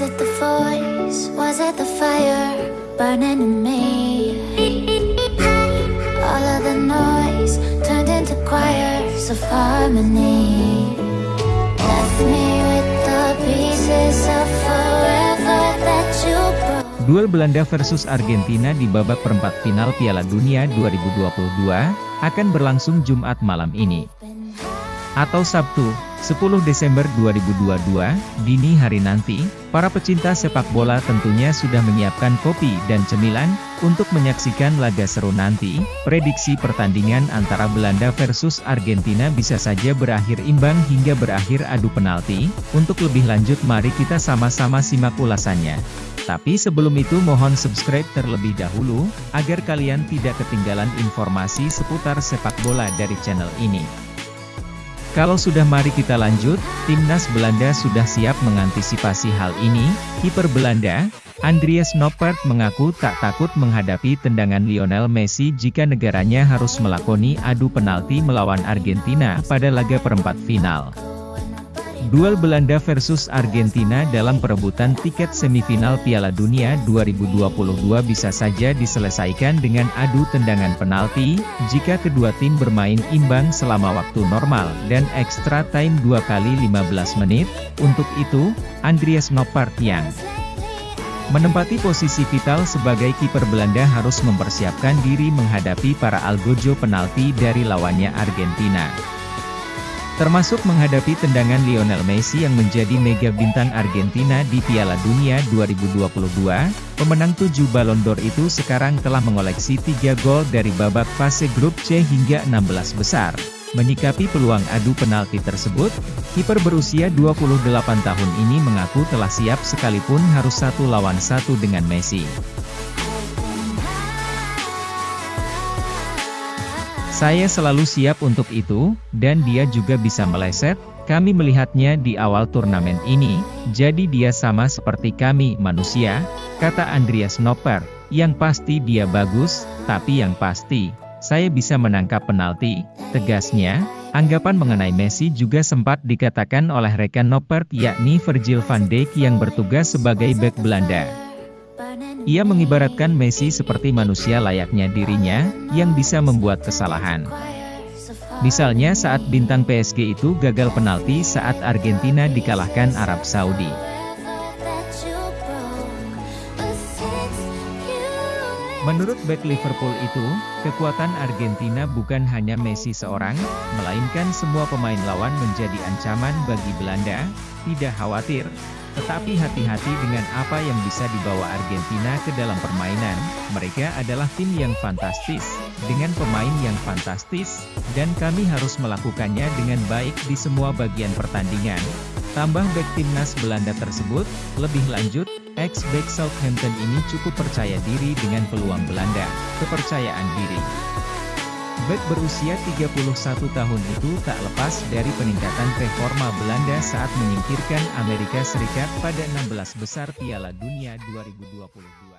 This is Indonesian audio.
Was it the voice? Was it the fire burning in me? All of the noise turned into choirs of harmony. Left me with the pieces of forever that you broke. Duel Belanda versus Argentina di babak perempat final Piala Dunia 2022 akan berlangsung Jumat malam ini. Atau Sabtu, 10 Desember 2022, dini hari nanti, para pecinta sepak bola tentunya sudah menyiapkan kopi dan cemilan, untuk menyaksikan laga seru nanti, prediksi pertandingan antara Belanda versus Argentina bisa saja berakhir imbang hingga berakhir adu penalti, untuk lebih lanjut mari kita sama-sama simak ulasannya. Tapi sebelum itu mohon subscribe terlebih dahulu, agar kalian tidak ketinggalan informasi seputar sepak bola dari channel ini. Kalau sudah mari kita lanjut, timnas Belanda sudah siap mengantisipasi hal ini, kiper Belanda, Andreas Noppert mengaku tak takut menghadapi tendangan Lionel Messi jika negaranya harus melakoni adu penalti melawan Argentina pada laga perempat final. Duel Belanda versus Argentina dalam perebutan tiket semifinal Piala Dunia 2022 bisa saja diselesaikan dengan adu tendangan penalti, jika kedua tim bermain imbang selama waktu normal dan extra time 2 kali 15 menit. Untuk itu, Andreas Noppert yang menempati posisi vital sebagai kiper Belanda harus mempersiapkan diri menghadapi para algojo penalti dari lawannya Argentina. Termasuk menghadapi tendangan Lionel Messi yang menjadi mega bintang Argentina di Piala Dunia 2022, pemenang 7 Ballon d'Or itu sekarang telah mengoleksi 3 gol dari babak fase grup C hingga 16 besar. Menyikapi peluang adu penalti tersebut, kiper berusia 28 tahun ini mengaku telah siap sekalipun harus satu lawan satu dengan Messi. Saya selalu siap untuk itu, dan dia juga bisa meleset, kami melihatnya di awal turnamen ini, jadi dia sama seperti kami manusia, kata Andreas Nopper, yang pasti dia bagus, tapi yang pasti, saya bisa menangkap penalti, tegasnya, anggapan mengenai Messi juga sempat dikatakan oleh rekan Noppert yakni Virgil van Dijk yang bertugas sebagai bek Belanda. Ia mengibaratkan Messi seperti manusia layaknya dirinya, yang bisa membuat kesalahan. Misalnya saat bintang PSG itu gagal penalti saat Argentina dikalahkan Arab Saudi. Menurut back Liverpool itu, kekuatan Argentina bukan hanya Messi seorang, melainkan semua pemain lawan menjadi ancaman bagi Belanda. Tidak khawatir, tetapi hati-hati dengan apa yang bisa dibawa Argentina ke dalam permainan, mereka adalah tim yang fantastis, dengan pemain yang fantastis, dan kami harus melakukannya dengan baik di semua bagian pertandingan. Tambah back timnas Belanda tersebut, lebih lanjut, ex-back Southampton ini cukup percaya diri dengan peluang Belanda, kepercayaan diri. Beck berusia 31 tahun itu tak lepas dari peningkatan performa Belanda saat menyingkirkan Amerika Serikat pada 16 besar Piala Dunia 2022.